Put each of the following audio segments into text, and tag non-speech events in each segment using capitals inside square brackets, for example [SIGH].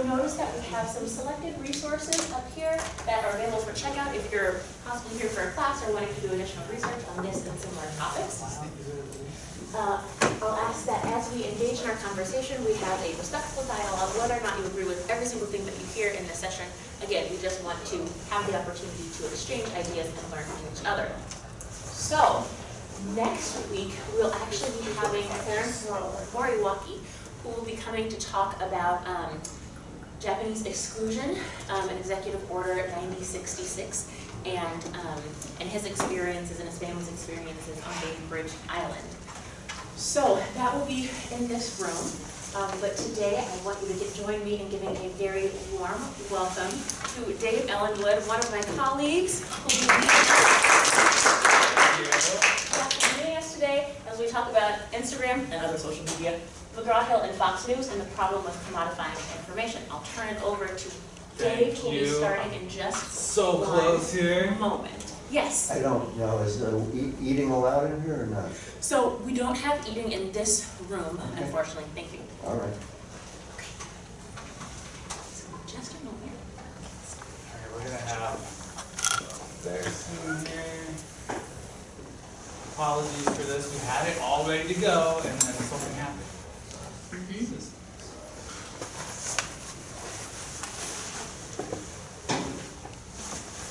you'll notice that we have some selected resources up here that are available for checkout if you're possibly here for a class or wanting to do additional research on this and similar topics. Uh, I'll ask that as we engage in our conversation, we have a respectful dialogue, whether or not you agree with every single thing that you hear in this session. Again, we just want to have the opportunity to exchange ideas and learn from each other. So, next week, we'll actually be having Clarence Moriwaki, who will be coming to talk about um, Japanese exclusion, um, an executive order 9066, and, um, and his experiences and his family's experiences on Bainbridge Island. So that will be in this room. Um, but today I want you to get, join me in giving a very warm welcome to Dave Ellenwood, one of my colleagues who will be joining us today as we talk about Instagram and other social media, McGraw-Hill and Fox News, and the problem with commodifying information. I'll turn it over to Dave, Thank who will be starting in just So one close here. moment. Yes. I don't know, is there e- eating allowed in here or not? So we don't have eating in this room, Okay. unfortunately. Thank you. All right. So Just a moment. Alright, we're gonna have there's in here. Apologies for this, we had it all ready to go and then something happened. This is-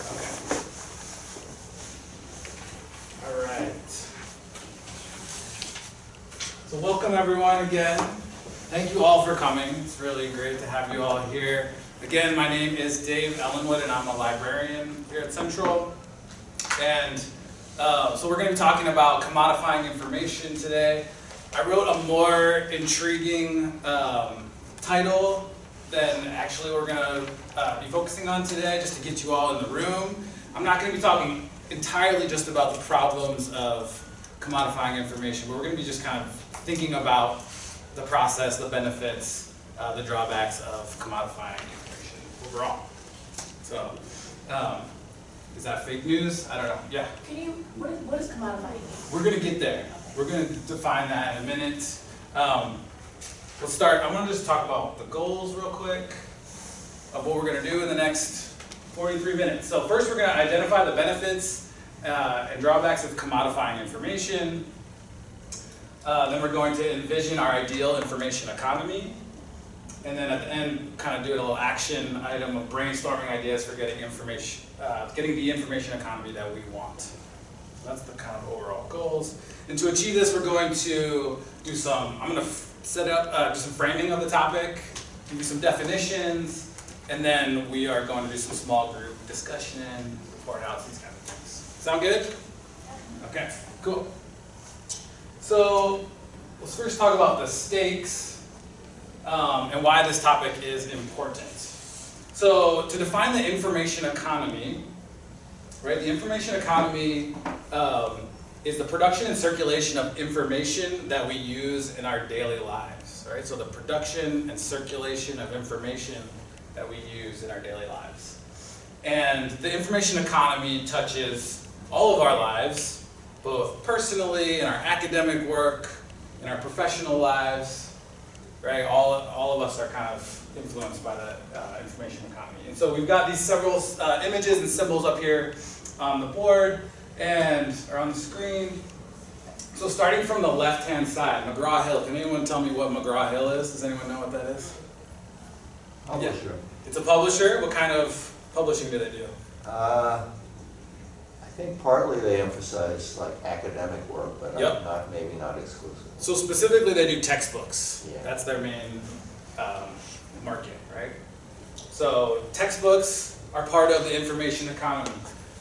Okay. Alright. So welcome everyone again. Thank you all for coming. It's really great to have you all here. Again, my name is Dave Ellenwood and I'm a librarian here at Central. And uh, so we're going to be talking about commodifying information today. I wrote a more intriguing um, title than actually we're going to uh, be focusing on today, just to get you all in the room. I'm not going to be talking entirely just about the problems of commodifying information, but we're going to be just kind of thinking about the process, the benefits, uh, the drawbacks of commodifying information overall. So, um, is that fake news? I don't know. Yeah. Can you, what is, what is commodifying? We're gonna get there. We're gonna define that in a minute. Um, we'll start, I'm gonna just talk about the goals real quick of what we're gonna do in the next 43 minutes. So first we're gonna identify the benefits uh, and drawbacks of commodifying information. Uh, then we're going to envision our ideal information economy. And then at the end, kind of do a little action item of brainstorming ideas for getting information, uh, getting the information economy that we want. That's the kind of overall goals. And to achieve this, we're going to do some, I'm going to set up, uh, do some framing of the topic, give you some definitions, and then we are going to do some small group discussion, report outs, these kind of things. Sound good? Okay, cool. So let's first talk about the stakes um, and why this topic is important. So to define the information economy, right? The information economy um, is the production and circulation of information that we use in our daily lives, right? So the production and circulation of information that we use in our daily lives. And the information economy touches all of our lives, both personally, in our academic work, in our professional lives, right? All, all of us are kind of influenced by the uh, information economy. And so we've got these several uh, images and symbols up here on the board and are on the screen. So starting from the left-hand side, McGraw-Hill. Can anyone tell me what McGraw-Hill is? Does anyone know what that is? Publisher. It's a publisher. What kind of publishing do they do? Uh, I think partly they emphasize like academic work, but Yep. not- not, maybe not exclusively. So specifically, they do textbooks. Yeah. That's their main um, market, right? So textbooks are part of the information economy.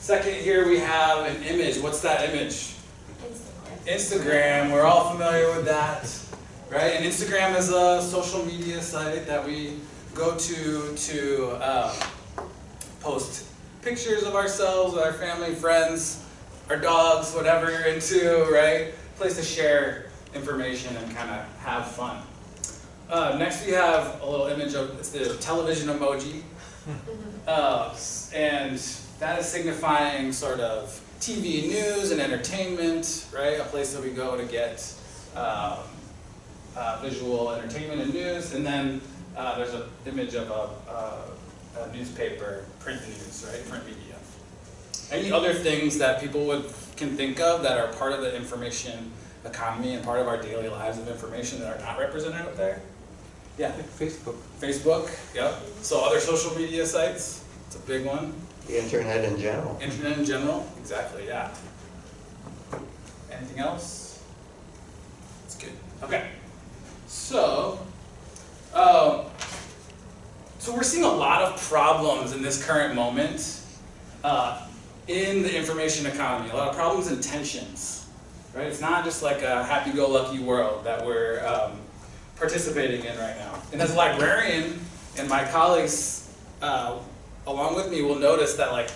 Second, here we have an image. What's that image? Instagram. We're all familiar with that, right? And Instagram is a social media site that we go to to um, post pictures of ourselves with our family, friends, our dogs, whatever you're into, right? Place to share information and kind of have fun. Uh, next we have a little image of it's the television emoji. [LAUGHS] Uh, and that is signifying sort of TV news and entertainment, right? A place that we go to get um, uh, visual entertainment and news. And then uh, there's an image of a, a, a newspaper, print news, right, print media. Any other things that people would, can think of that are part of the information economy and part of our daily lives of information that are not represented up there? Yeah, Facebook, Facebook, yep. So other social media sites, it's a big one. The internet in general. Internet in general, exactly, yeah. Anything else? It's good. Okay. So, um, so we're seeing a lot of problems in this current moment uh, in the information economy. A lot of problems and tensions, right? It's not just like a happy-go-lucky world that we're um, participating in right now. And as a librarian, and my colleagues uh, along with me will notice that like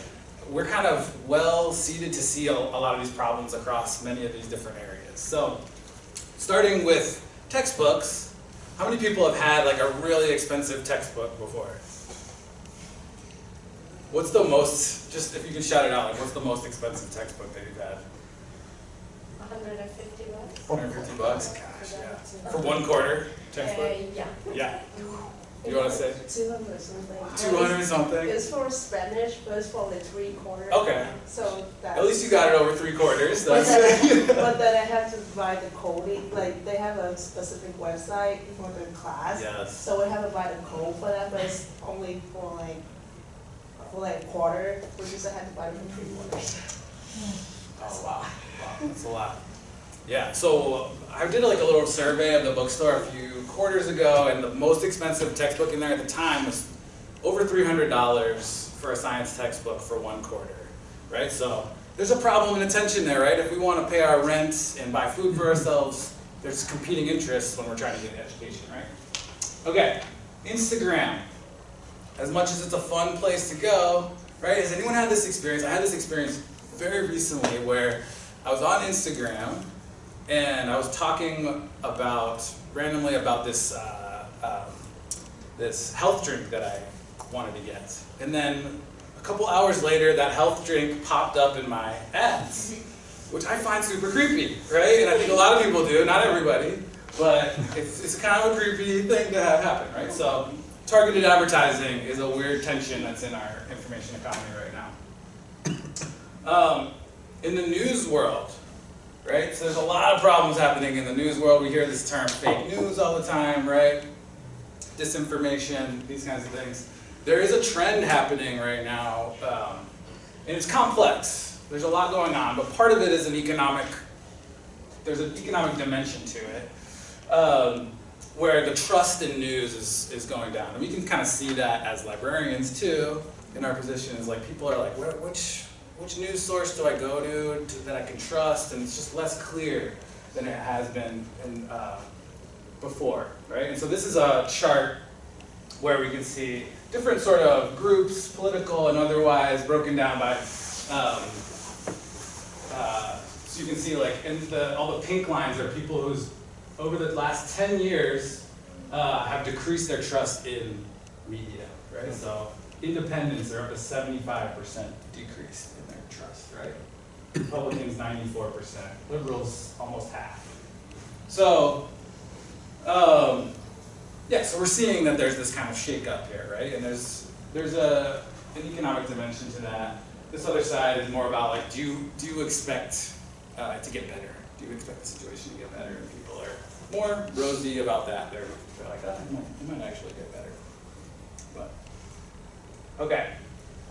we're kind of well seated to see a, a lot of these problems across many of these different areas. So, starting with textbooks, how many people have had like a really expensive textbook before? What's the most, just if you can shout it out, like what's the most expensive textbook that you've had? hundred and fifty bucks. 150 bucks? Gosh, yeah. For one quarter textbook? Uh, yeah. Yeah. [LAUGHS] You wanna say? Two hundred something. 200 something? It's for Spanish, but it's for the three quarters. Okay. So that's. At least you got it over three quarters. But That's then, [LAUGHS] but then I have to buy the coding, like, they have a specific website for the class. Yes. So I have to buy the code for that, but it's only for like, for like quarter, which is I have to buy it for three quarters. Oh, wow, wow, that's a lot. Yeah, so I did like a little survey of the bookstore a few quarters ago, and the most expensive textbook in there at the time was over three hundred dollars for a science textbook for one quarter, right? So there's a problem and a tension there, right? If we want to pay our rent and buy food for mm-hmm. ourselves, there's competing interests when we're trying to get an education, right? Okay, Instagram. As much as it's a fun place to go, right? Has anyone had this experience? I had this experience very recently where I was on Instagram and I was talking about randomly about this uh, um, this health drink that I wanted to get, and then a couple hours later, that health drink popped up in my ads, which I find super creepy, right? And I think a lot of people do, not everybody, but it's, it's kind of a creepy thing to have happen, right? So targeted advertising is a weird tension that's in our information economy right now. Um, in the news world, right? So there's a lot of problems happening in the news world. We hear this term fake news all the time, right? Disinformation, these kinds of things. There is a trend happening right now, um, and it's complex. There's a lot going on, but part of it is an economic, there's an economic dimension to it, um, where the trust in news is, is going down. And we can kind of see that as librarians too, in our position, is like people are like, which, which news source do I go to, to that I can trust? And it's just less clear than it has been in, uh, before, right? And so this is a chart where we can see different sort of groups, political and otherwise, broken down by. Um, uh, so you can see, like, in the all the pink lines are people who's over the last 10 years uh, have decreased their trust in media, right? So independents are up to 75% decrease right? Republicans 94%, liberals almost half. So, um, yeah, so we're seeing that there's this kind of shake-up here, right? And there's there's a an economic dimension to that. This other side is more about like, do you do you expect uh, to get better? Do you expect the situation to get better? And people are more rosy about that. They're, they're like, oh, it might, it might actually get better. But okay.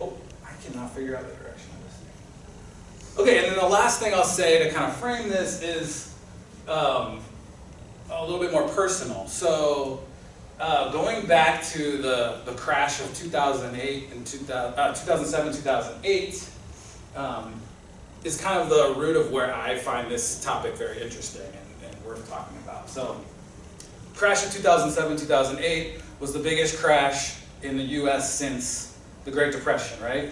Oh, I cannot figure out the direction of this thing. Okay, and then the last thing I'll say to kind of frame this is um, a little bit more personal. So, uh, going back to the, the crash of 2008 and 2000, uh, 2007, 2008, um, is kind of the root of where I find this topic very interesting and, and worth talking about. So, crash of 2007, 2008 was the biggest crash in the U.S. since the Great Depression, right?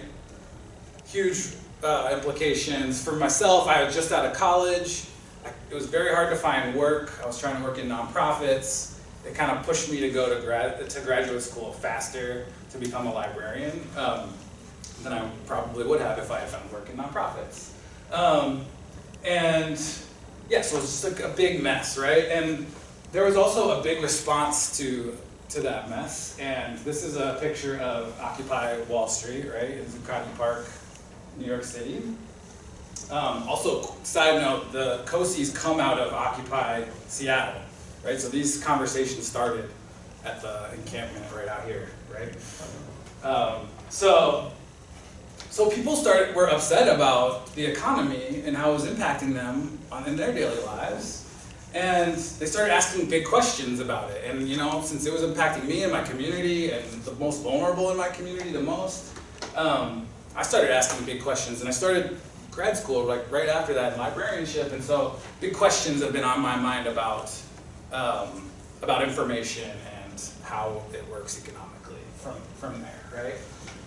Huge uh, implications. For myself, I was just out of college. I, it was very hard to find work. I was trying to work in nonprofits. It kind of pushed me to go to grad to graduate school faster to become a librarian um, than I probably would have if I had found work in nonprofits. Um, and yeah, so it was just like a big mess, right? And there was also a big response to to that mess. And this is a picture of Occupy Wall Street, right, in Zuccotti Park, New York City. Um, also, side note, the COSIs come out of Occupy Seattle, right? So these conversations started at the encampment right out here, right? Um, so, so people started were upset about the economy and how it was impacting them on, in their daily lives, and they started asking big questions about it. And you know, since it was impacting me and my community and the most vulnerable in my community the most, um, I started asking big questions, and I started grad school like right after that librarianship, and so big questions have been on my mind about um, about information and how it works economically from from there, right?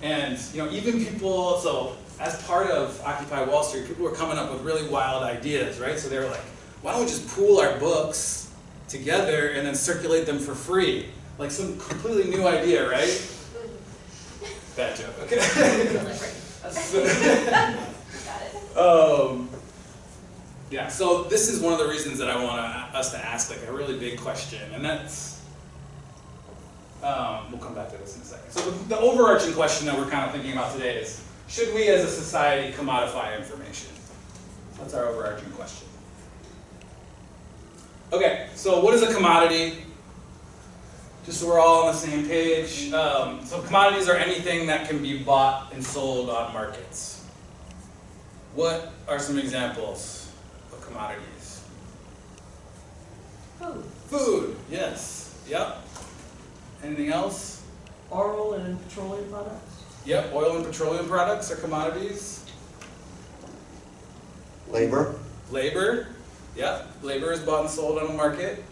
And you know, even people, so as part of Occupy Wall Street, people were coming up with really wild ideas, right? So they were like, why don't we just pool our books together and then circulate them for free? Like some completely new idea, right? Bad joke, [LAUGHS] okay. So- Got it. um, yeah, so this is one of the reasons that I want us to ask like a really big question, and that's, um, we'll come back to this in a second. So the, the overarching question that we're kind of thinking about today is, should we as a society commodify information? That's our overarching question. Okay, so what is a commodity? Just so we're all on the same page. Um, so commodities are anything that can be bought and sold on markets. What are some examples of commodities? Food. Food, yes. Yep. Anything else? Oil and petroleum products? Yep, oil and petroleum products are commodities. Labor, Labor, yep, labor is bought and sold on a market.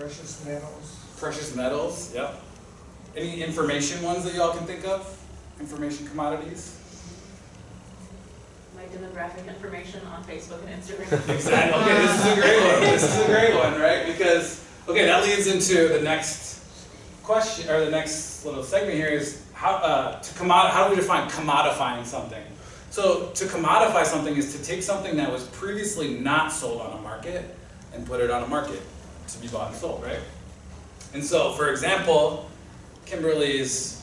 Precious metals. Precious metals, yep. Any information ones that y'all can think of? Information commodities? My demographic information on Facebook and Instagram. [LAUGHS] Exactly. Okay, this is a great one. This is a great one, right? Because okay, that leads into the next question or the next little segment here is how uh, to commod- How do we define commodifying something? So to commodify something is to take something that was previously not sold on a market and put it on a market to be bought and sold, right? And so, for example, Kimberly's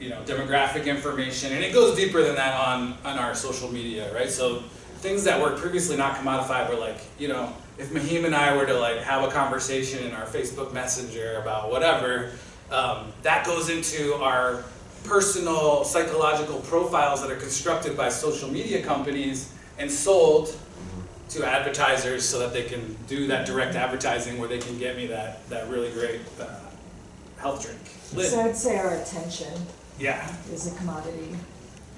you know, demographic information, and it goes deeper than that on, on our social media, right? So things that were previously not commodified were like, you know, if Mahim and I were to like have a conversation in our Facebook Messenger about whatever, um, that goes into our personal psychological profiles that are constructed by social media companies and sold to advertisers so that they can do that direct advertising where they can get me that, that really great uh, health drink. Lid. So I'd say our attention Yeah, is a commodity.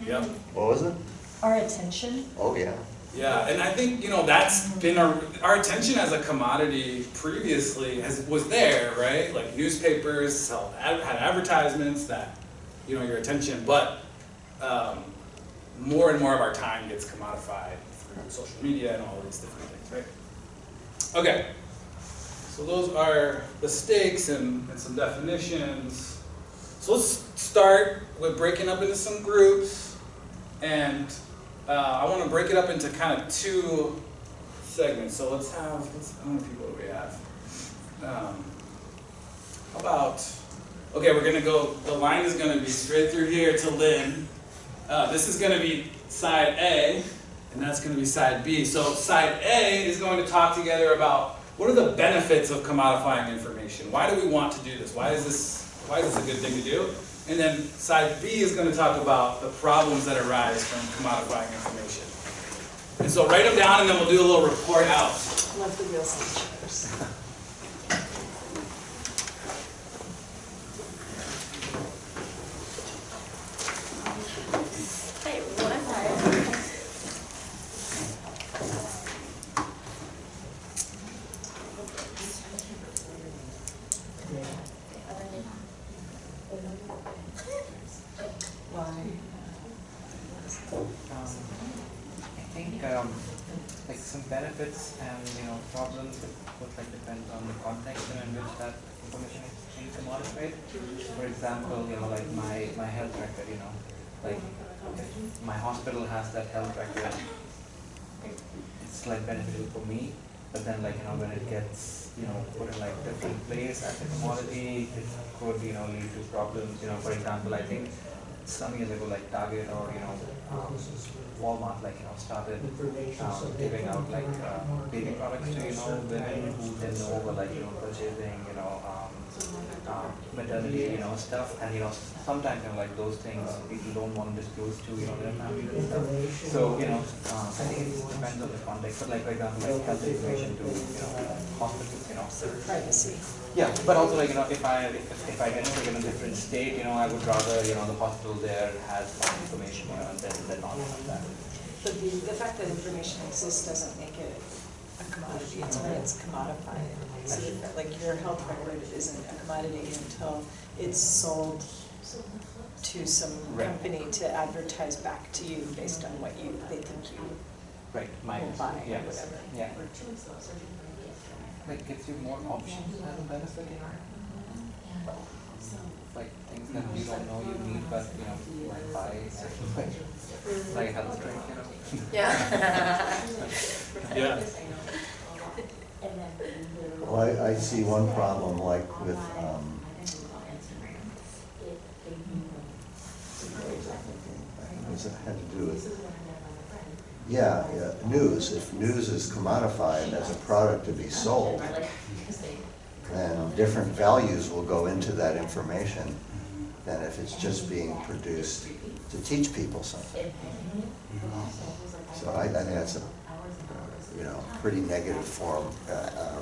yep. what was it? Our attention? Oh, yeah. Yeah, and I think, you know, that's been our, our attention as a commodity previously has, was there, right? Like newspapers sell, ad- had advertisements that, you know, your attention, but um, more and more of our time gets commodified through social media and all these different things, right? Okay, so those are the stakes and, and some definitions. So let's start with breaking up into some groups and uh, I want to break it up into kind of two segments. So let's have, let's, how many people do we have? Um, how about, okay, we're going to go, the line is going to be straight through here to Lynn. Uh, this is going to be side A, and that's going to be side B. So side A is going to talk together about what are the benefits of commodifying information? Why do we want to do this? Why is this, why is this a good thing to do? And then side B is going to talk about the problems that arise from commodifying information. And so write them down and then we'll do a little report out. Love the real signatures. [LAUGHS] Hey, everyone, I'm tired. Why? Um, I think um, like some benefits and you know problems would, would like depend on the context in which that information is being commodified. For example, you know like my, my health record, you know, like if my hospital has that health record, it's like beneficial for me. but then like, you know, when it gets, you know, put in like different place as a commodity, it could, you know, lead to problems, you know, for example, I think some years ago, like Target or, you know, um, Walmart, like, you know, started, um, giving out like, uh, baby products to, you know, women who know were like, you know, purchasing, you know, um, um, maternity, you know, stuff, and you know, sometimes, you know, like those things, people don't want to disclose to, you know, their family and stuff. So, you know, um, I think it depends on the context, but like, for example, like health information to, you know, hospitals, you know. Privacy. Yeah, but also like, you know, if I, if, if I get sick in a different state, you know, I would rather, you know, the hospital there has my information, you know, than, than not have that. But the, the fact that information exists doesn't make it a commodity, it's when it's commodified. So that, like your health record isn't a commodity until it's sold to some Right. company to advertise back to you based on what you, they think you Right, mine, will buy yeah, or whatever. yeah. Like gives you more options as a benefit. Like things that you don't know you need, but you know, like buy way. Like know. Yeah. Yeah. Well, I, I see one problem like with, um, was, it had to do with, yeah, yeah, news. If news is commodified as a product to be sold, then different values will go into that information than if it's just being produced to teach people something. So I, I think that's a, you know, pretty negative form, uh, uh,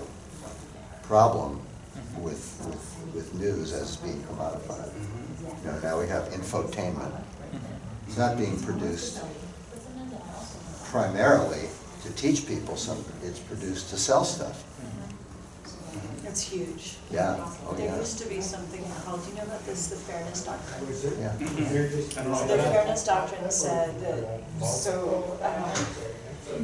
problem with, with, with news as being commodified. You know, now we have infotainment. It's not being produced primarily to teach people something, it's produced to sell stuff. It's huge. Yeah, oh There yeah, used to be something called, do you know about this, the fairness doctrine? yeah. [LAUGHS] I The fairness doctrine said that, so, um,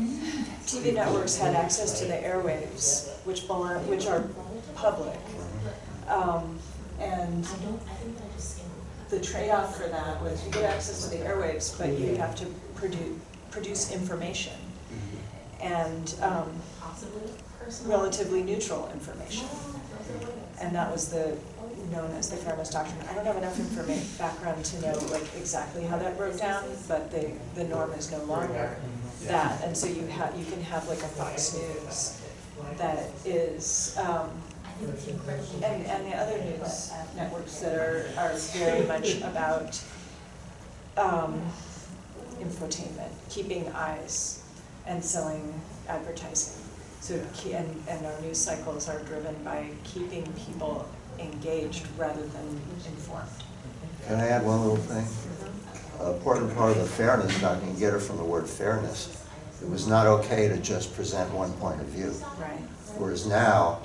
TV networks had access to the airwaves, which belong, which are public. Um, and the trade-off for that was you get access to the airwaves, but you have to produce, produce information. And, um, relatively neutral information. And that was the, known as the fairness doctrine. I don't have enough information, background to know like exactly how that broke down, but the, the norm is no longer that. And so you have, you can have like a Fox News that is, um, and, and the other news networks that are, are very much about, um, infotainment, keeping eyes and selling advertising. So, and, and our news cycles are driven by keeping people engaged rather than informed. Can I add one little thing? An important part of the fairness doctrine, you get it from the word fairness. It was not okay to just present one point of view. Right. Whereas now,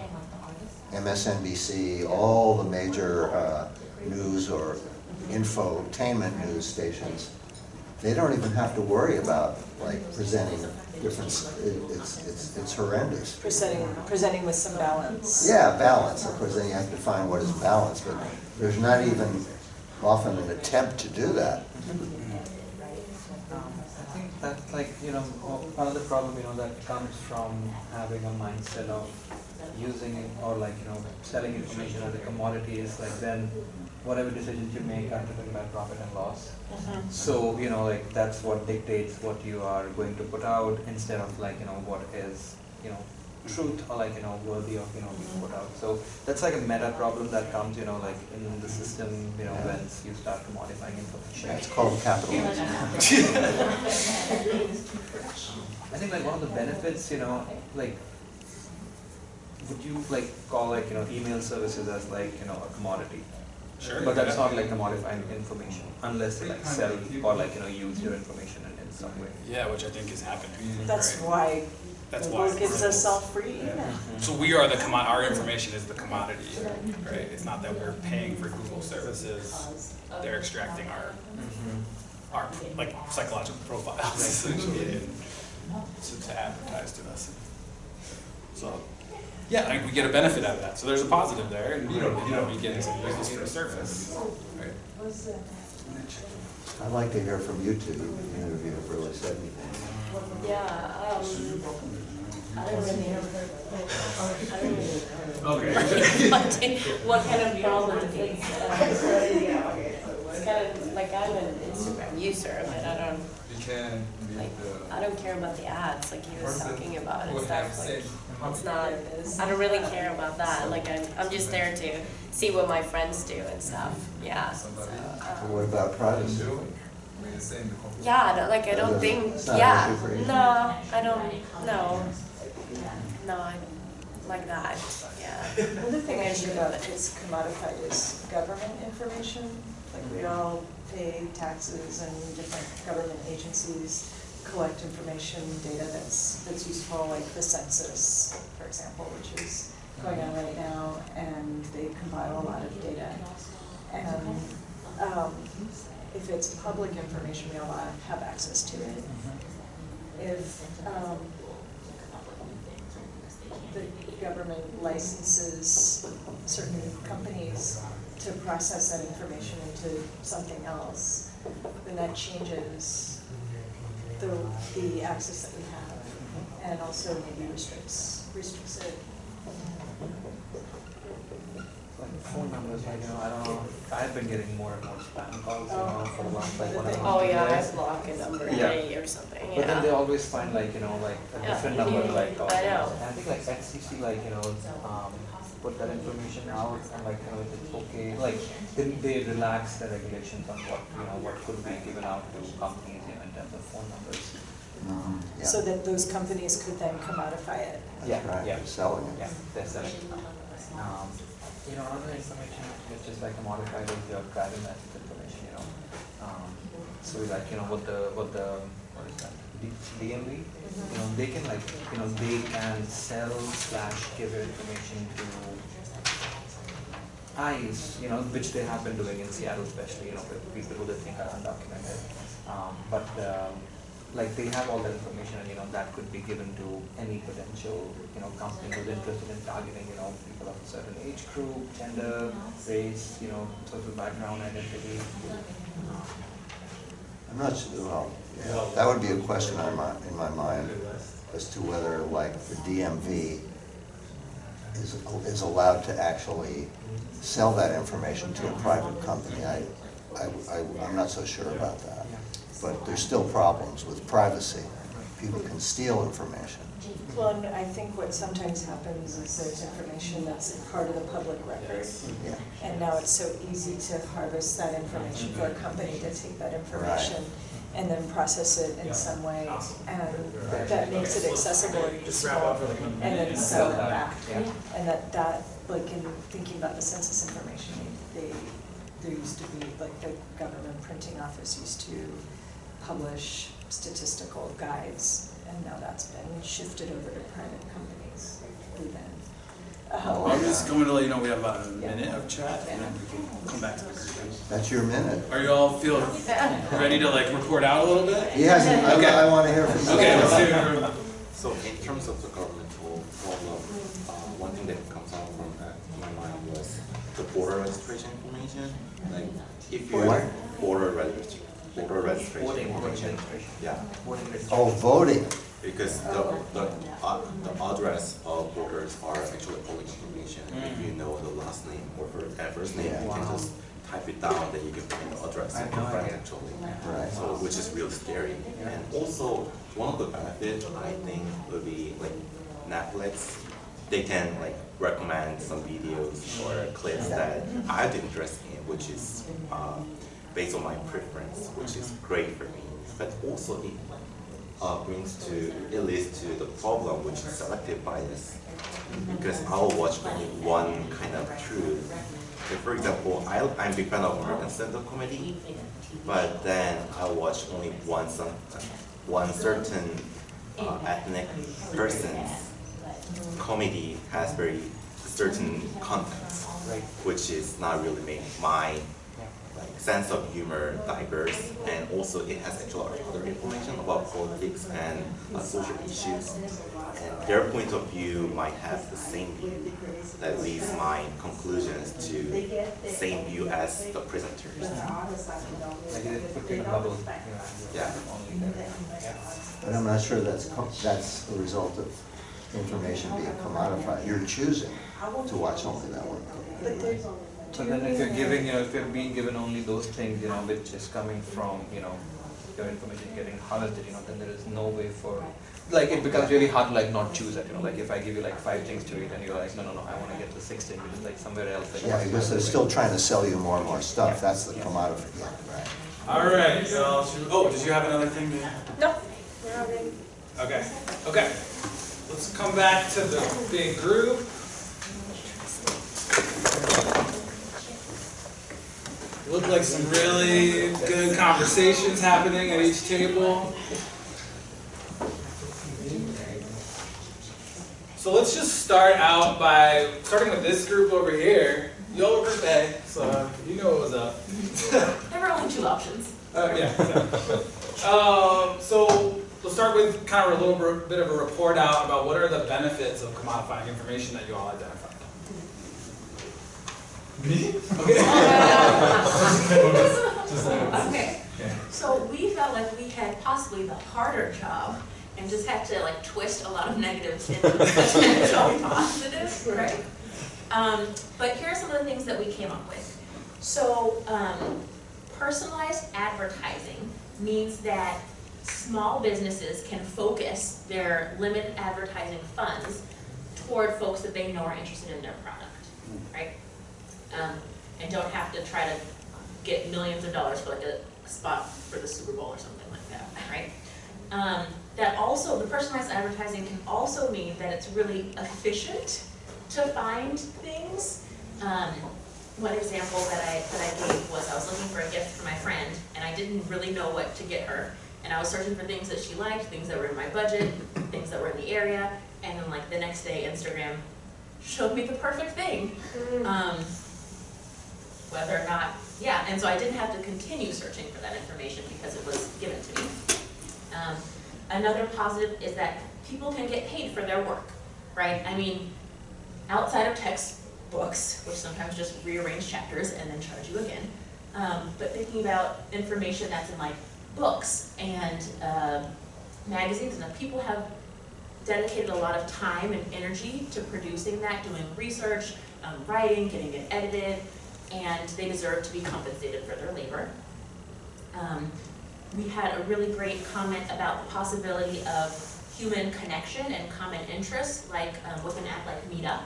MSNBC, all the major uh, news or infotainment news stations, they don't even have to worry about like presenting different, it- it's, it's, it's horrendous. Presenting, presenting with some balance. Yeah, balance, of course, then you have to find what is balance, but there's not even often an attempt to do that. Um, I think that's like, you know, o- another problem, you know, that comes from having a mindset of using it or like, you know, selling information as a commodity is like then whatever decisions you make are driven by profit and loss. Mhm. So, you know, like that's what dictates what you are going to put out instead of like, you know, what is, you know, truth or like, you know, worthy of, you know, being put out. So that's like a meta problem that comes, you know, like in the system, you know, when you start commodifying information. It's called capitalism. I think like one of the benefits, you know, like, would you like call like, you know, email services as like, you know, a commodity? Sure. But that's not like commodifying information unless they like sell or like, you know, use your information in, in some way. Yeah, which I think is happening. That's right? why That's Google why. gives us all free email. So we are the commo, our information is the commodity, right? It's not that we're paying for Google services, they're extracting our, mm-hmm. our, like, psychological profiles [LAUGHS] essentially to, to advertise to us. So, yeah, I we get a benefit out of that, so there's a positive there, and you know, you know, we get to use this for the surface, right? I'd like to hear from you two, even if you have really said anything. Yeah, um, I don't really, I don't really Okay. [LAUGHS] what kind of problem it's, uh, it's kind of, like, I'm an Instagram user, but I don't, You can like, leave I don't care about the ads, like he was talking about and stuff, like, it's not, It is. I don't really care about that, like, I'm, I'm just there to see what my friends do and stuff, yeah, so, um, What about privacy? I mean, the same. the Yeah, I don't, like, I don't think, yeah, issue for you? no, I don't, no. No, I like that, yeah. Another thing I should about is commodified is government information. Like we all pay taxes and different government agencies collect information, data that's, that's useful, like the census, for example, which is going on right now, and they compile a lot of data. And, um, if it's public information, we all have access to it. If, um, the government licenses certain companies to process that information into something else, then that changes the, the access that we have, and also maybe restricts, restricts it. Like phone numbers, like, you know, I don't know, I've been getting more and more spam calls, you know, for the last like one and a half Oh, yeah, I years. block a number a Yeah. day or something, But then they yeah. always find like, you know, like a Yeah. different number, like. [LAUGHS] I uh, know. And I think like FCC, like, you know, um, put that information out and like, you know, if it's okay, like, they, they relax the regulations on what, you know, what could be given out to companies, you know, in terms of phone numbers. Mhm, yeah. So that those companies could then commodify it. Yeah, That's right, yeah. they're selling it. Yeah, that's it. Um, you know, other information which is like modified is your driving license information, you know. Um, so like, you know, what the, what the, what is that, D- DMV, you know, they can like, you know, they can sell slash give information to ICE, you know, which they have been doing in Seattle especially, you know, with people who they think are undocumented. Um, but, um, like they have all that information and, you know, that could be given to any potential, you know, company who's interested in targeting, you know, people of a certain age group, gender, race, you know, social background, identity. I'm not sure, well, yeah, that would be a question on my, in my mind as to whether like the DMV is, is allowed to actually sell that information to a private company. I, I, I- I'm not so sure about that. But there's still problems with privacy. People can steal information. Well, and I think what sometimes happens is there's information that's part of the public record. Yeah. And now it's so easy to harvest that information for a company to take that information and then process it in some way. And that makes it accessible and useful, and then sell it back. Yeah. And that, that, like in thinking about the census information, they, there used to be, like the government printing office used to publish statistical guides, and now that's been shifted over to private companies who then. uh, Oh, I'm just going to let you know we have about a minute of chat and then we can come back to this. That's your minute. Are you all feel ready to like report out a little bit? He hasn't, Okay. I, I wanna hear from you. Okay, let's do, So in terms of the governmental problem, uh, one thing that comes out from that, in my mind was the border registration information. Like, if you What? border registration, border registration Voting, voting registration. Yeah, Voting Oh, voting. because the, the, uh, the address of voters are actually public information. If you know the last name or fir- uh, first name, you can Wow. just type it down, then you can find the address I of had your no friend idea. actually. Right. So, which is really scary. And also, one of the benefits I think would be like Netflix, they can like recommend some videos or clips that I'd be interested in, which is uh, based on my preference, which is great for me. But also it uh, brings to, it leads to the problem, which is selective bias. Because I'll watch only one kind of truth. Like, for example, I, I'm a big fan of American stand-up comedy, but then I watch only one, some, one certain uh, ethnic person's comedy has very certain content, which is not really my sense of humor diverse, and also it has actually other information about politics and uh, social issues. And their point of view might have the same view that leads my conclusions to same view as the presenters. Yeah. But I'm not sure that's, that's a result of information being commodified. You're choosing to watch only that one. But there's, So then if you're giving, you know, if you're being given only those things, you know, which is coming from, you know, your information getting harvested, you know, then there is no way for, like, it becomes really hard to like not choose it, you know, like if I give you like five things to read and you're like, no, no, no, I wanna get the sixth thing, which is like somewhere else. like, Yeah, because they're still trying to sell you more and more stuff. Yeah. That's the Yeah. commodity, yeah, right. All right, y'all. Should- Oh, did you have another thing? to- no, we're not ready. Okay, okay. Let's come back to the big group. Look like some really good conversations happening at each table. So let's just start out by starting with this group over here. Y'all were group A, so you know what was up. [LAUGHS] There were only two options. Uh, yeah. so, [LAUGHS] um, so we'll start with kind of a little bit- of a report out about what are the benefits of commodifying information that you all identified. Me? Okay. [LAUGHS] Okay, so we felt like we had possibly the harder job and just had to like twist a lot of negatives into potential [LAUGHS] positives, right? Um, but here are some of the things that we came up with. So, um, personalized advertising means that small businesses can focus their limited advertising funds toward folks that they know are interested in their product, right? Um, and don't have to try to get millions of dollars for like a spot for the Super Bowl or something like that, right? Um, that also, the personalized advertising can also mean that it's really efficient to find things. Um, one example that I, that I gave was I was looking for a gift for my friend and I didn't really know what to get her. And I was searching for things that she liked, things that were in my budget, things that were in the area, and then like the next day Instagram showed me the perfect thing. Um, whether or not, yeah, and so I didn't have to continue searching for that information because it was given to me. Um, another positive is that people can get paid for their work, right? I mean, outside of textbooks, which sometimes just rearrange chapters and then charge you again, um, but thinking about information that's in like books and uh, magazines, and people have dedicated a lot of time and energy to producing that, doing research, um, writing, getting it edited, and they deserve to be compensated for their labor. Um, we had a really great comment about the possibility of human connection and common interests, like um, with an app like Meetup,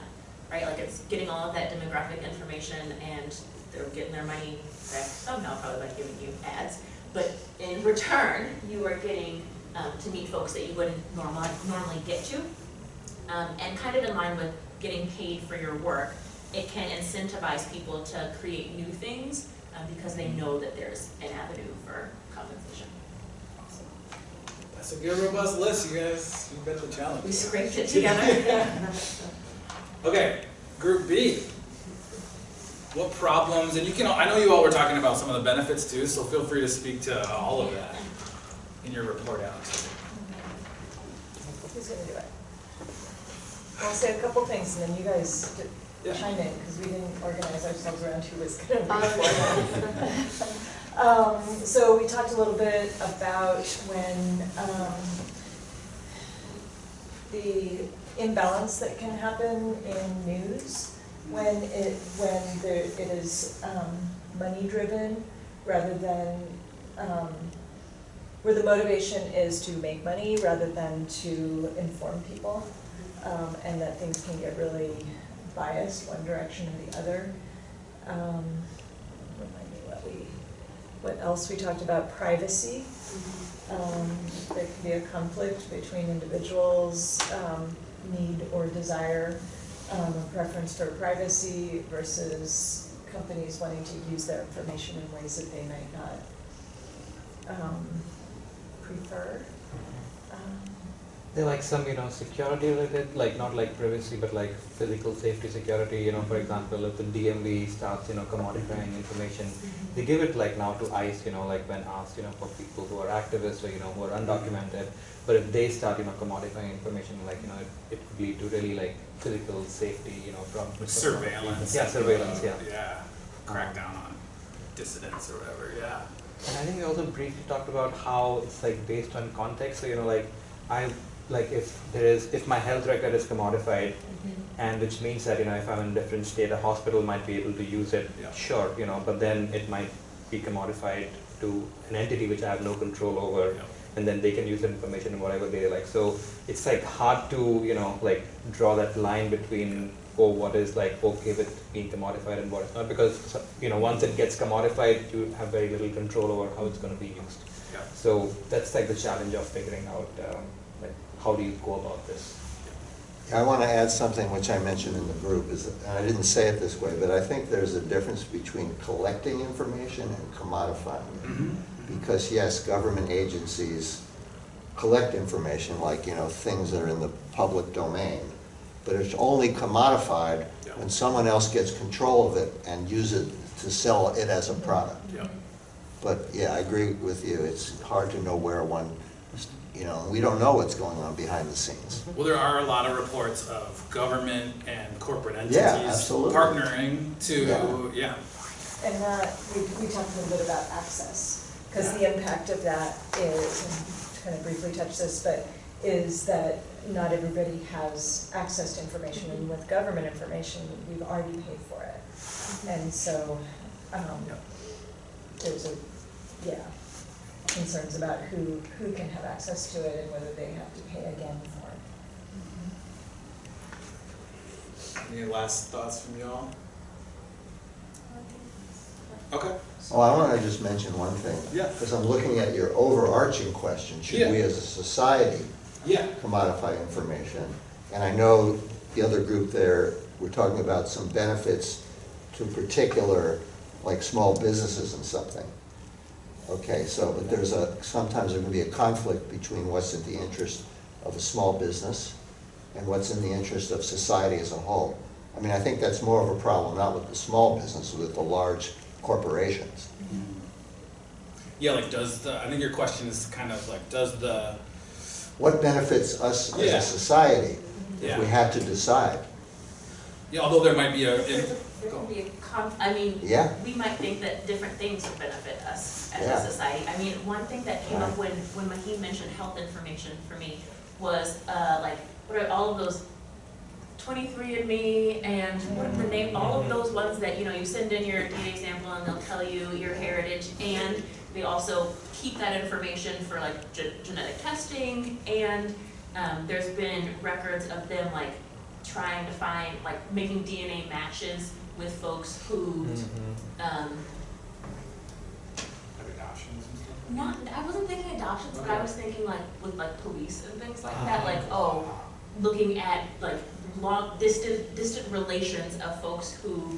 right? Like it's getting all of that demographic information and they're getting their money back somehow, probably by giving you ads. But in return, you are getting um, to meet folks that you wouldn't normally, normally get to. Um, and kind of in line with getting paid for your work, it can incentivize people to create new things um, because they know that there's an avenue for compensation. That's a good robust list, you guys. You bet the challenge. We scraped it [LAUGHS] together. [LAUGHS] Okay, group B. What problems, and you can, I know you all were talking about some of the benefits too, so feel free to speak to all of that in your report out. Who's gonna do it? I'll say a couple things and then you guys d- Yeah. Chime in, because we didn't organize ourselves around who was gonna [LAUGHS] report. Um, so we talked a little bit about when, um, the imbalance that can happen in news when it, when there, it is, um, money-driven rather than, um, where the motivation is to make money rather than to inform people. Um, and that things can get really biased one direction or the other. Um, remind me what we, what else we talked about, privacy. Um, there can be a conflict between individuals' um, need or desire, um, a preference for privacy versus companies wanting to use their information in ways that they might not um, prefer. Um, There are like some, you know, security related, like not like privacy, but like physical safety security, you know, for example, if the DMV starts, you know, commodifying information, they give it like now to ICE, you know, like when asked, you know, for people who are activists or, you know, who are undocumented. But if they start, you know, commodifying information, like, you know, it, it could lead to really like physical safety, you know, from. Surveillance. Yeah, surveillance, yeah. Yeah, crack down on dissidents or whatever, yeah. And I think we also briefly talked about how it's like based on context. So you know, like I like if there is, if my health record is commodified, and which means that, you know, if I'm in a different state, a hospital might be able to use it, Yeah. sure, you know, but then it might be commodified to an entity which I have no control over, Yeah. and then they can use that information in whatever they like. So it's like hard to, you know, like draw that line between, oh, what is like okay with being commodified and what is not, because, you know, once it gets commodified, you have very little control over how it's gonna be used. Yeah. So that's like the challenge of figuring out, um, like, how do you go about this? I want to add something which I mentioned in the group, is, that- and I didn't say it this way, but I think there's a difference between collecting information and commodifying it. Mhm. Because yes, government agencies collect information, like, you know, things that are in the public domain, but it's only commodified Yeah. when someone else gets control of it and use it to sell it as a product. Yeah. But yeah, I agree with you, it's hard to know where one, you know, we don't know what's going on behind the scenes. Well, there are a lot of reports of government and corporate entities Yeah, partnering to, Yeah. yeah. And that, we, we talked a little bit about access, because the impact of that is, and kind of briefly touch this, but is that not everybody has access to information, and with government information, we've already paid for it. And so, um, Yep. there's a, yeah, concerns about who, who can have access to it and whether they have to pay again for it. Any last thoughts from y'all? Okay. Oh, I want to just mention one thing. Yeah. Because I'm looking at your overarching question, should we as a society Yeah. commodify information? And I know the other group there, we're talking about some benefits to particular, like small businesses and something. Okay, so, but there's a, sometimes there can be a conflict between what's in the interest of a small business and what's in the interest of society as a whole. I mean, I think that's more of a problem, not with the small business, but with the large corporations. Yeah, like does the, I think your question is kind of like, does the, What benefits us as a society if Yeah. we had to decide? Yeah, although there might be a, There's there can be a conf, I mean, Yeah. we might think that different things would benefit us as Yeah. a society. I mean, one thing that came up when, when Maheen mentioned health information for me was, uh, like, what are all of those 23andMe and what are the name, all of those ones that, you know, you send in your DNA sample and they'll tell you your heritage and they also keep that information for like ge- genetic testing and, um, there's been records of them like trying to find, like making DNA matches with folks who, um, like adoptions and stuff. not, I wasn't thinking adoptions, but I was thinking like with like police and things like that, like, oh, looking at like long, distant, distant relations of folks who,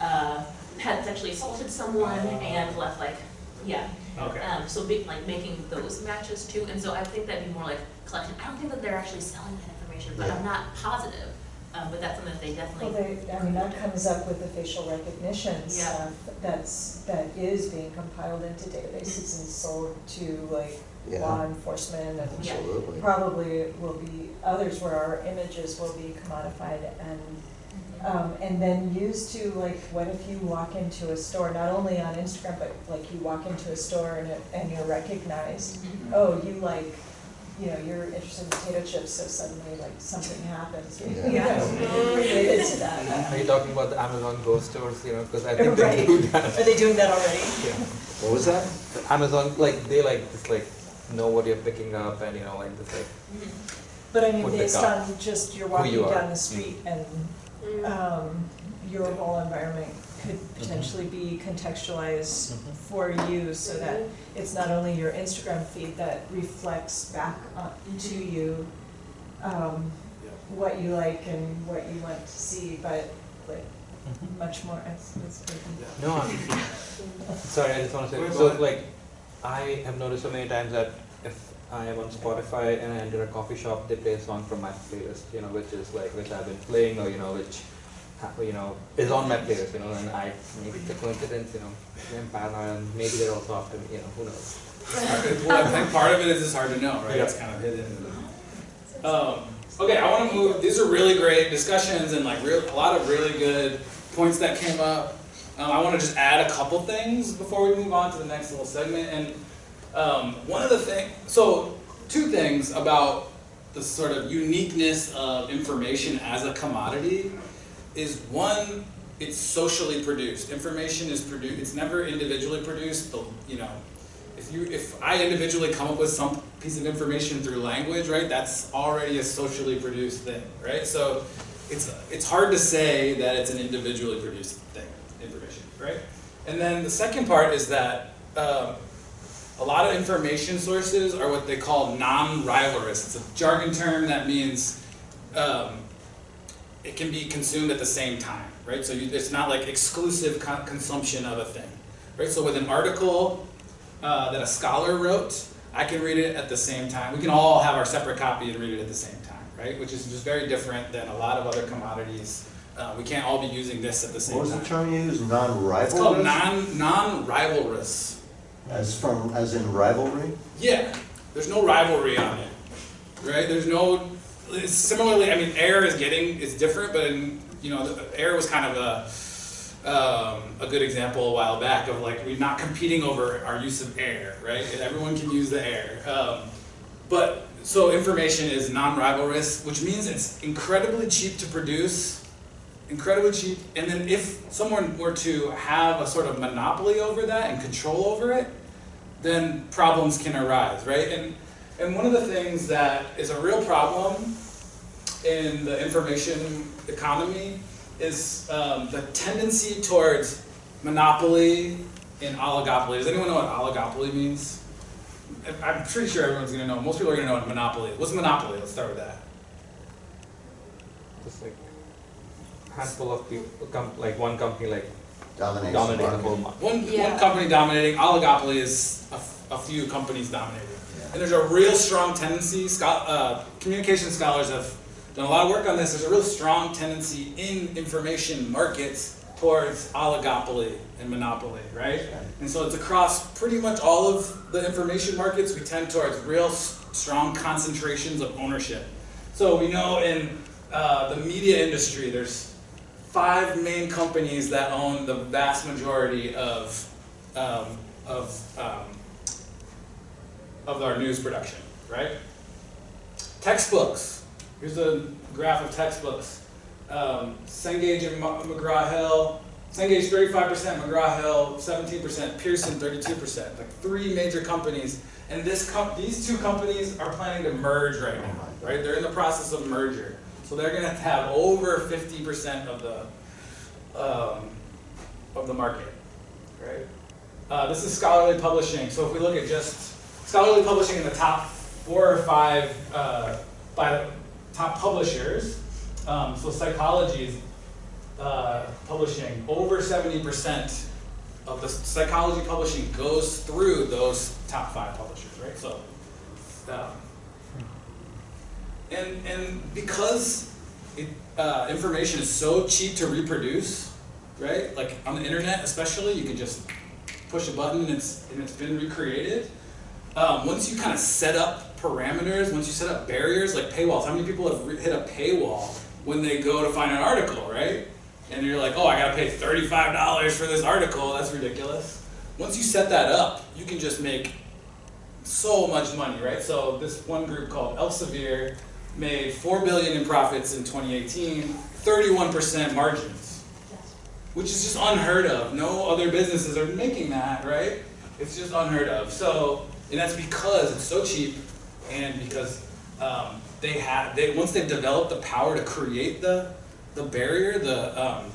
uh, had sexually assaulted someone and left like, yeah. Okay. Um, so big, like making those matches too, and so I think that'd be more like collection, I don't think that they're actually selling that information, but I'm not positive. Um, but that's something that they Well, definitely, they, I mean, that comes up with the facial recognition Yeah. stuff that's, that is being compiled into databases and sold to like Yeah. law enforcement and Absolutely. probably will be others where our images will be commodified and, um, and then used to, like, what if you walk into a store, not only on Instagram, but like you walk into a store and it, and you're recognized, Mhm. oh, you like, you know, you're interested in potato chips, so suddenly like something happens, [LAUGHS] you Yeah. know, related to that. Are you talking about the Amazon Go stores, you know, because I think Right. they do that. Are they doing that already? Yeah. What was that? Amazon, like, they like, just like, know what you're picking up and, you know, like, just like, Mhm. But I mean, Put based on just you're walking you down the street and, Mm. um, your whole environment could mm-hmm. potentially be contextualized mm-hmm. for you so that mm-hmm. it's not only your Instagram feed that reflects back on to you, um, Yeah. what you like and what you want to see, but like much more, it's, it's pretty. no, I'm, sorry, I just want to say, so like, I have noticed so many times that if I am on Spotify and I enter a coffee shop, they play a song from my playlist, you know, which is like, which I've been playing or, you know, which, ha- you know, is on my playlist, you know, and I, maybe it's a coincidence, you know, I'm paranoid and maybe they're also after me, you know, who knows? [LAUGHS] Well, I think part of it is it's hard to know, right? Yeah. It's kind of hidden. Um, okay, I want to move. These are really great discussions and like real, a lot of really good points that came up. Um, I want to just add a couple things before we move on to the next little segment. And um, one of the things, so two things about the sort of uniqueness of information as a commodity is one, it's socially produced. Information is produced, it's never individually produced, but, you know, if you, if I individually come up with some piece of information through language, right, that's already a socially produced thing, right? So it's, it's hard to say that it's an individually produced thing, information, right? And then the second part is that um, a lot of information sources are what they call non-rivalrous. It's a jargon term that means um, it can be consumed at the same time, right? So you, it's not like exclusive con consumption of a thing, right? So with an article uh, that a scholar wrote, I can read it at the same time. We can all have our separate copy and read it at the same time, right? Which is just very different than a lot of other commodities. Uh, we can't all be using this at the same time. What was the term you used, It's called non-rivalrous? non non-rivalrous. As from, as in rivalry? Yeah, there's no rivalry on it, right? There's no. Similarly, I mean, air is getting is different, but in, you know, air was kind of a um, a good example a while back of like we're not competing over our use of air, right? Everyone can use the air, um, but so information is non-rivalrous, which means it's incredibly cheap to produce incredibly cheap. And then if someone were to have a sort of monopoly over that and control over it, then problems can arise, right? And and one of the things that is a real problem in the information economy is um, the tendency towards monopoly and oligopoly. Does anyone know what oligopoly means? I- I'm pretty sure everyone's gonna know. Most people are gonna know what monopoly is. What's monopoly? Let's start with that. Just like a handful of people, com- like one company like Dominates the dominating the whole market. One, Yeah. one company dominating, oligopoly is a, f- a few companies dominating. And there's a real strong tendency, uh, communication scholars have done a lot of work on this, there's a real strong tendency in information markets towards oligopoly and monopoly, right? And so it's across pretty much all of the information markets, we tend towards real strong concentrations of ownership. So we know in uh, the media industry, there's five main companies that own the vast majority of um, of um, of our news production, right? Textbooks. Here's a graph of textbooks. Um, Cengage and McGraw-Hill. Cengage 35%, McGraw-Hill 17%, Pearson 32%. Like three major companies, and this these two companies are planning to merge right now, right? They're in the process of merger, so they're going to have over 50% of the um, of the market, right? Uh, this is scholarly publishing. So if we look at just scholarly publishing in the top four or five uh, by top publishers, um, so psychology is uh, publishing over 70% of the psychology publishing goes through those top five publishers, right? So, um, and and because it, uh, information is so cheap to reproduce, right? Like on the internet, especially, you can just push a button and it's and it's been recreated. Um, once you kind of set up parameters, once you set up barriers like paywalls, how many people have hit a paywall when they go to find an article, right? And you're like, oh, I gotta pay thirty-five dollars for this article. That's ridiculous. Once you set that up, you can just make so much money, right? So this one group called Elsevier made four billion in profits in 2018, 31% margins, which is just unheard of. No other businesses are making that, right? It's just unheard of. So, and that's because it's so cheap, and because um, they have they once they've developed the power to create the the barrier, the um,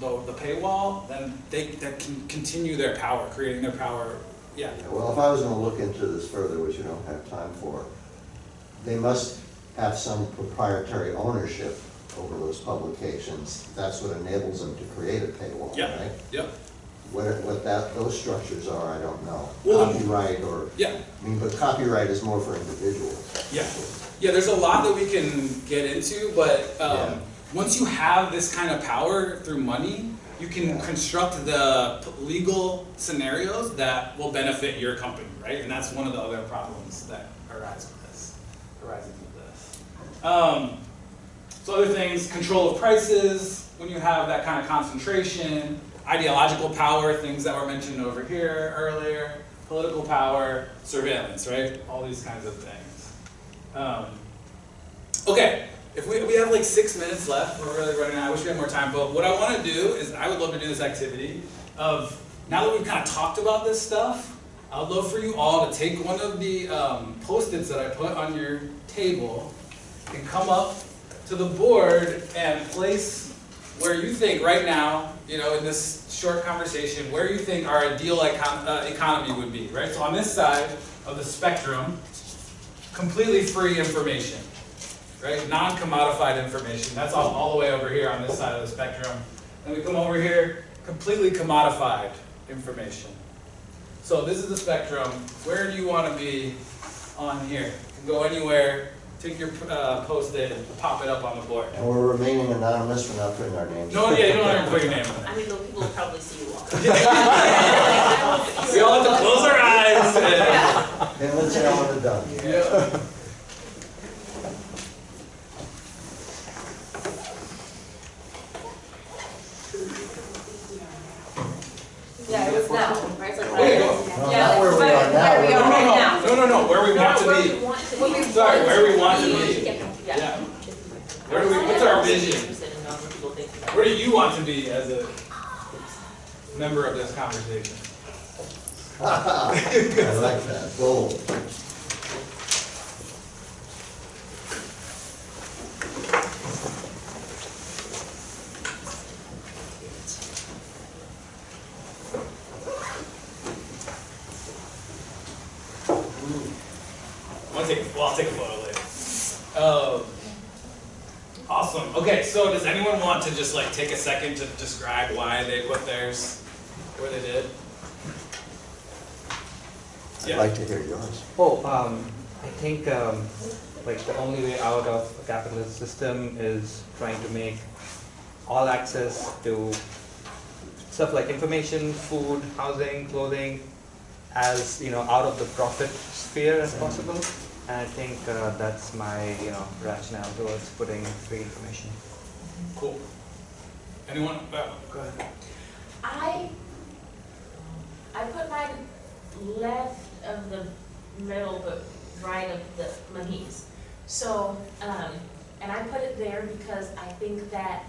the, the paywall, then they, they can continue their power, creating their power. Yeah. Well, if I was gonna look into this further, which you don't have time for, they must have some proprietary ownership over those publications. That's what enables them to create a paywall, Yeah. right? Yep. What, what that, those structures are, I don't know. Well, Copyright or, Yeah. I mean, but copyright is more for individuals. Yeah, yeah. There's a lot that we can get into, but um, Yeah. once you have this kind of power through money, you can Yeah. construct the legal scenarios that will benefit your company, right? And that's one of the other problems that arise with this, arises with this. Um, so other things, control of prices, when you have that kind of concentration, ideological power, things that were mentioned over here earlier, political power, surveillance, right? All these kinds of things. Um, Okay, if we, we have like six minutes left, we're really running out, I wish we had more time, but what I wanna do is, I would love to do this activity of, now that we've kinda talked about this stuff, I would love for you all to take one of the, um, Post-its that I put on your table and come up to the board and place where you think right now, you know, in this short conversation, where do you think our ideal econ- uh, economy would be, right? So on this side of the spectrum, completely free information, right? Non-commodified information. That's all, all the way over here on this side of the spectrum. And we come over here, completely commodified information. So this is the spectrum. Where do you want to be on here? You can go anywhere. Take your uh, post-it and pop it up on the board. And we're remaining anonymous, we're not putting our names. No, yeah, you don't have to put your name on I mean, though people will probably see you walk. [LAUGHS] We all have to close our eyes. And, Him and Sam are done. yeah. Yeah, it was now, right? It's like, Okay, go. No, Yeah, not where we are now. where we we're- are right No, now. no, no, no, where we want to Where be. we want to Sorry, be. where we want to be. Yeah. Yeah. Where do we, what's our vision? Interested in knowing what people think. Where do you want to be as a member of this conversation? [LAUGHS] I like that, bold. I'm gonna take, well, I'll take a photo later. Um, awesome. Okay, so does anyone want to just like take a second to describe why they put theirs where they did? I'd Yeah. like to hear yours. Oh, um, I think, um, like the only way out of a capitalist system is trying to make all access to stuff like information, food, housing, clothing, as, you know, out of the profit sphere as possible. And I think, uh, that's my, you know, rationale towards putting free information. Cool. Anyone? Go ahead. I, I put mine left of the middle, but right of the Mahis. So, um, and I put it there because I think that,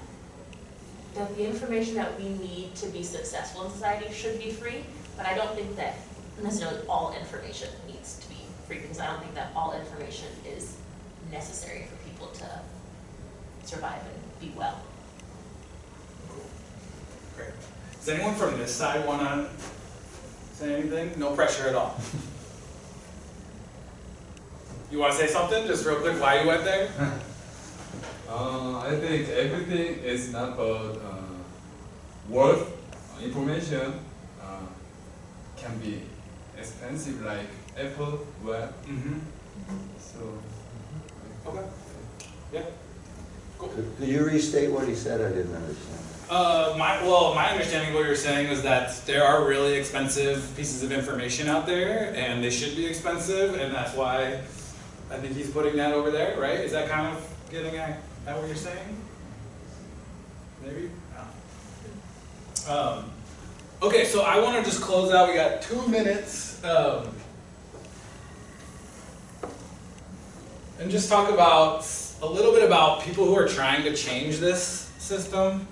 that the information that we need to be successful in society should be free, but I don't think that necessarily all information needs to be free, because I don't think that all information is necessary for people to survive and be well. Great. Does anyone from this side wanna say anything? No pressure at all. [LAUGHS] You wanna say something, just real quick, why you went there? [LAUGHS] Uh, I think everything is not about uh, worth uh, information uh, can be expensive like Apple web. Mm-hmm. So Okay. Yeah. Could you restate what he said? I didn't understand. Uh, my, well, my understanding of what you're saying is that there are really expensive pieces of information out there, and they should be expensive, and that's why I think he's putting that over there, right? Is that kind of getting at, at what you're saying? Maybe? Um, okay, so I wanna just close out, we got two minutes, um, and just talk about, a little bit about people who are trying to change this system.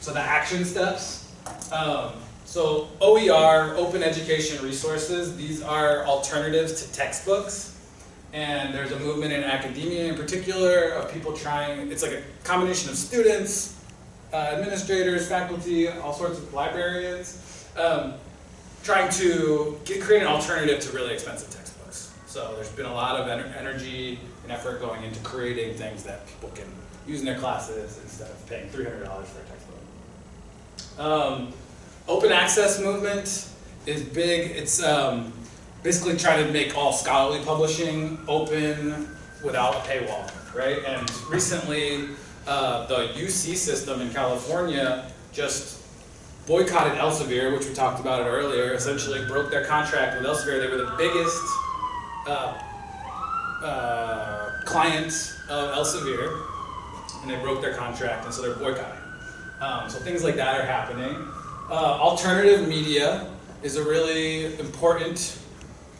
So the action steps. Um, so OER, Open Education Resources, these are alternatives to textbooks. And there's a movement in academia in particular of people trying, it's like a combination of students, uh, administrators, faculty, all sorts of librarians, um, trying to get, create an alternative to really expensive textbooks. So there's been a lot of ener- energy and effort going into creating things that people can use in their classes instead of paying $300 for a textbook. Um, open access movement is big. It's um, basically trying to make all scholarly publishing open without a paywall, right? And recently, uh, the UC system in California just boycotted Elsevier, which we talked about it earlier. Essentially, broke their contract with Elsevier. They were the biggest uh, uh, client of Elsevier, and they broke their contract, and so they're boycotting. Um, so things like that are happening. Uh, alternative media is a really important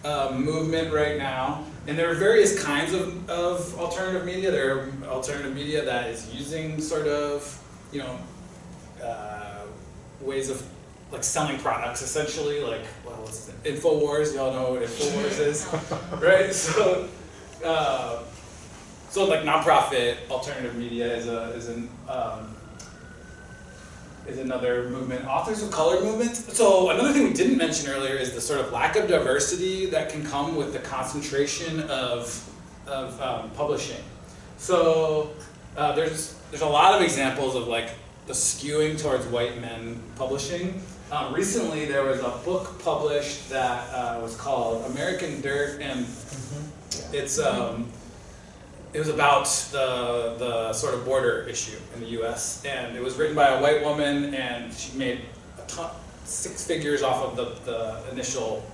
uh, movement right now, and there are various kinds of, of alternative media. There are alternative media that is using sort of, you know, uh, ways of like selling products essentially, like well? Infowars. Y'all know what Infowars is, [LAUGHS] right? So, uh, so like nonprofit alternative media is a is an um, is another movement. Authors of Color movement. So another thing we didn't mention earlier is the sort of lack of diversity that can come with the concentration of, of um, publishing. So uh, there's, there's a lot of examples of like the skewing towards white men publishing. Um, recently there was a book published that uh, was called American Dirt and it's um, it was about the the sort of border issue in the U.S. and it was written by a white woman and she made a ton, six figures off of the the initial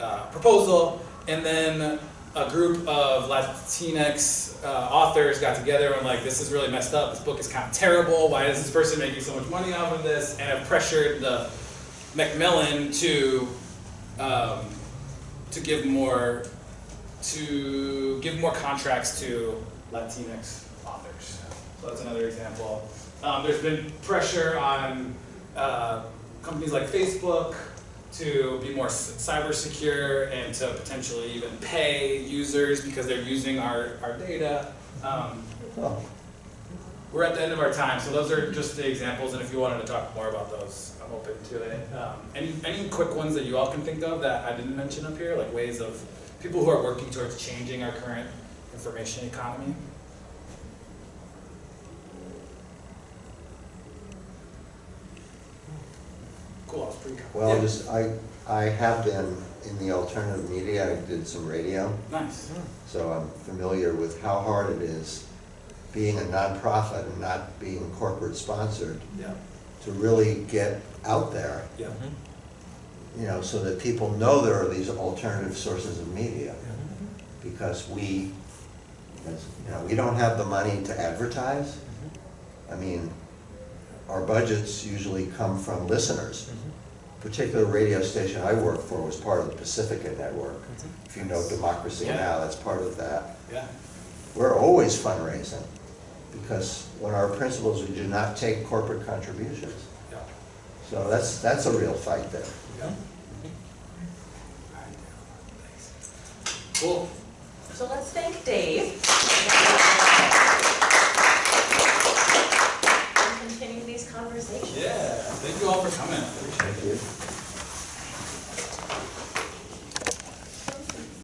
uh, proposal and then a group of Latinx uh, authors got together and like this is really messed up. This book is kind of terrible. Why is this person making so much money off of this? And have pressured the Macmillan to um, to give more to give more contracts to Latinx authors. So that's another example. Um, there's been pressure on uh, companies like Facebook to be more cyber secure and to potentially even pay users because they're using our, our data. Um, we're at the end of our time, so those are just the examples, and if you wanted to talk more about those, I'm open to it. Um, any, any quick ones that you all can think of that I didn't mention up here, like ways of people who are working towards changing our current information economy? Cool, I was pretty. Well, yeah, just, I, I have been in the alternative media, I did some radio, Nice, hmm. so I'm familiar with how hard it is being a nonprofit and not being corporate sponsored yeah, to really get out there, yeah, mm-hmm. You know, so that people know there are these alternative sources of media. Because we, as- you know, we don't have the money to advertise. I mean, our budgets usually come from listeners. A Particular radio station I worked for was part of the Pacifica Network. If you know Democracy Yeah. Now, that's part of that. yeah, We're always fundraising, because one of our principles, we do not take corporate contributions. yeah. So that's, that's a real fight there. Yeah. Cool. So let's thank Dave. and continue these conversations. Yeah. Thank you all for coming. I appreciate it.